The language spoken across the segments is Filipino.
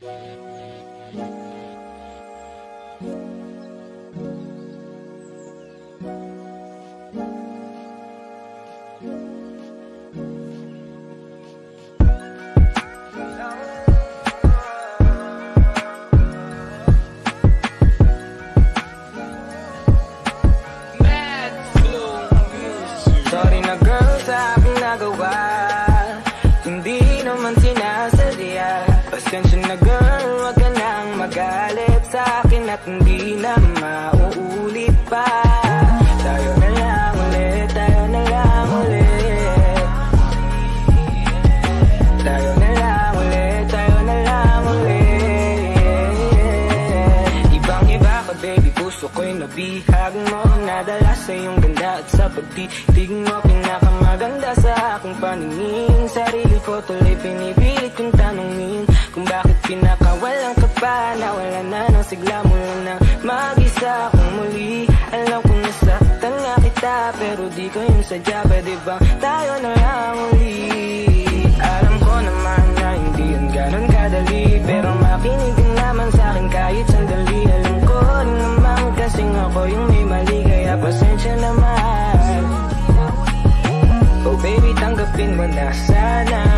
Thank you. Magalit sa akin At hindi na mauulit pa. Tayo na lang ulit, tayo na lang ulit. Tayo na lang ulit, tayo na lang ulit. Ibang iba ka baby, puso ko'y nabihag mo. Nadala sa iyong ganda at sa pagtitig mo. Pinakamaganda sa aking paningin. Sarili ko tuloy pinipilit kong tanungin Kung bakit pinakawalan ka pa. Nawala na ng sigla mula na mag-isa akong muli. Alam kong nasaktan nga kita Pero di ko yun sadya. Pwede bang tayo na lang uli Alam ko naman na hindi yun ganun kadali Pero makinig naman sa akin kahit sandali. Alam ko naman kasing ako yung may mali Kaya pasensya naman. Oh baby tanggapin mo na sana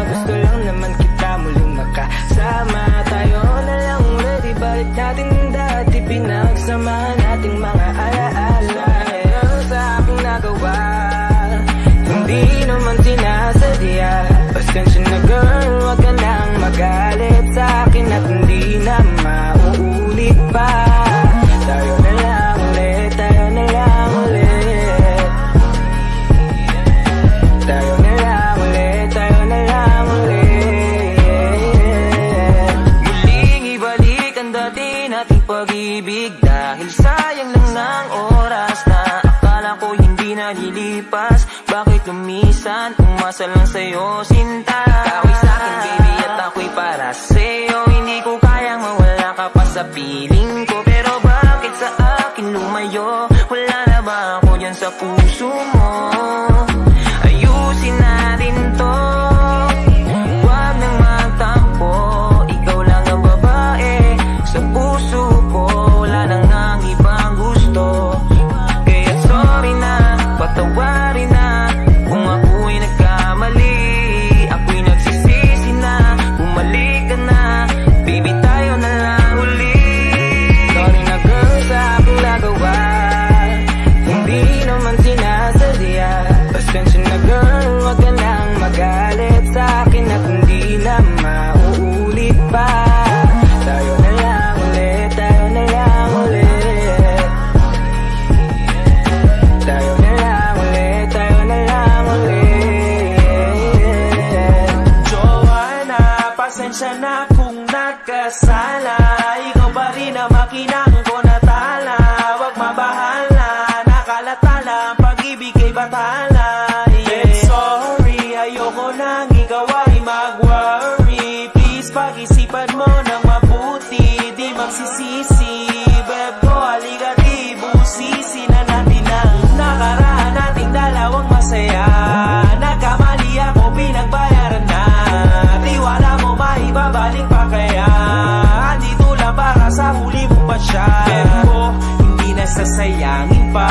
sayang lang ng oras na akala ko hindi nalilipas. Bakit lumisan, umasa lang sa'yo sinta? Ako'y sa'kin baby at ako'y para sa'yo. Hindi ko kayang mawala ka pa sa piling ko. Pero bakit sa akin lumayo? Wala na ba ako dyan sa puso mo girl, wag ka nang magalit sa akin At hindi na mauulit pa. Tayo na lang ulit, tayo na lang ulit. Tayo na lang ulit, tayo na lang ulit. Joanna, pasensya na kung nagkasala. Ikaw pa rin ang makinang ay mag-worry Please pag-isipan mo ng mabuti. Di magsisisi Beb ko, halika di busisi na natin ang nakaraan. Nating dalawang masaya. Nagkamali ako, pinagbayaran na. Tiwala mo maibabalik pa kaya? Andito lang para sa huli mo pa siya. Beb ko, hindi nasasayangin pa